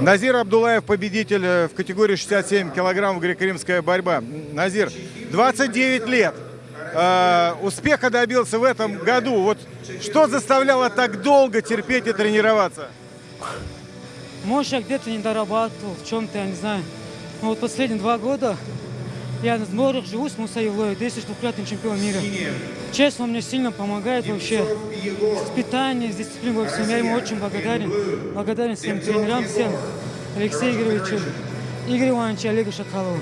Назир Абдулаев, победитель э, в категории 67 килограммов греко-римская борьба. Назир, 29 лет. Э, успеха добился в этом году. Вот что заставляло так долго терпеть и тренироваться? Может, я где-то не дорабатывал, в чем-то, я не знаю. Но вот последние два года я на сборах живу с Мусой Евлоем, 204 чемпион мира. Честно, он мне сильно помогает вообще. С питанием, с дисциплиной во всем. Я ему очень благодарен. Благодарен всем тренерам, всем. Алексею Игоревичу, Игорю Ивановичу, Олегу Шакалову.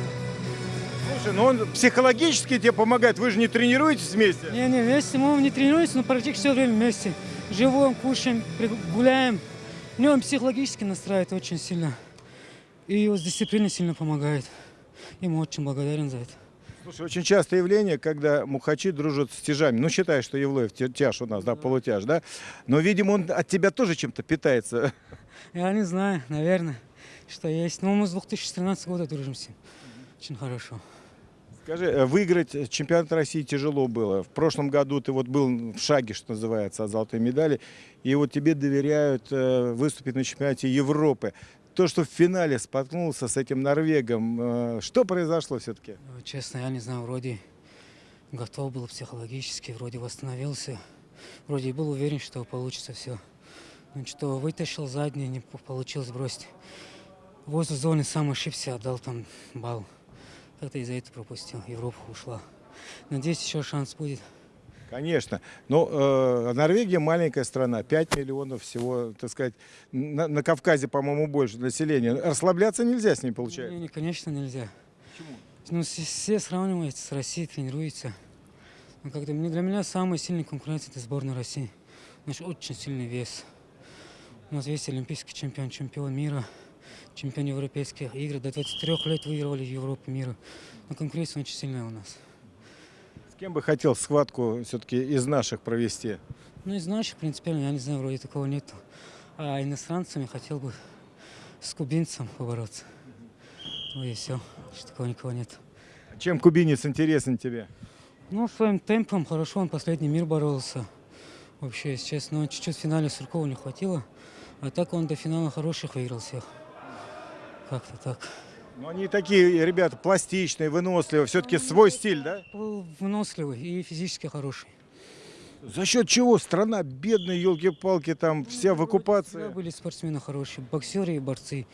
Слушай, ну он психологически тебе помогает. Вы же не тренируетесь вместе? Не-не, вместе мы не тренируемся, но практически все время вместе. Живем, кушаем, гуляем. Мне он психологически настраивает очень сильно. И вот с дисциплиной сильно помогает. Ему очень благодарен за это. Слушай, очень частое явление, когда мухачи дружат с тяжами. Ну, считай, что Евлоев тя- тяж у нас, да, полутяж, да? Но, видимо, он от тебя тоже чем-то питается. Я не знаю, наверное, что есть. Но мы с 2013 года дружим с ним. Очень хорошо. Скажи, э, выиграть чемпионат России тяжело было. В прошлом году ты вот был в шаге, что называется, от золотой медали. И вот тебе доверяют э, выступить на чемпионате Европы. То, что в финале споткнулся с этим норвегом, э, что произошло все-таки? Ну, Честно, я не знаю, вроде готов был психологически, вроде восстановился. Вроде был уверен, что получится все. Ну что, вытащил задний, не по- получилось бросить. Возле зоны сам ошибся, отдал там балл. Как-то из-за этого пропустил. Европа ушла. Надеюсь, еще шанс будет. Конечно. Но э, Норвегия маленькая страна, 5 миллионов всего, так сказать, на, на Кавказе, по-моему, больше населения. Расслабляться нельзя с ним, получается. Не, не, конечно, нельзя. Ну, все, сравниваются с Россией, тренируются. Но как-то мне- для меня самый сильный конкурент это сборная России. Наш очень сильный вес. У нас есть олимпийский чемпион, чемпион мира, чемпион европейских игр. До 23 лет выигрывали Европу мира. Но конкуренция очень сильная у нас. Кем бы хотел схватку все-таки из наших провести? Ну, из наших, принципиально, я не знаю, вроде такого нету. А иностранцами хотел бы с кубинцем побороться. Ну и все, такого никого нет. Чем кубинец интересен тебе? Ну, своим темпом хорошо, он последний мир боролся. Вообще, если честно, но чуть-чуть в финале Суркова не хватило. А так он до финала хороших выиграл всех. Как-то так. Ну, они такие ребята пластичные, выносливые, все-таки свой стиль, да? Выносливый и физически хороший. За счет чего страна бедная, елки-палки, там вся в Всегда оккупации? были спортсмены хорошие, боксеры и борцы.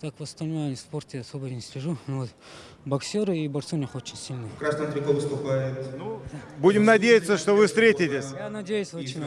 Так в остальном я в спорте особо не слежу. Но вот боксеры и борцы у них очень сильные. В красном трико выступает Будем надеяться, что вы встретитесь. Я надеюсь очень.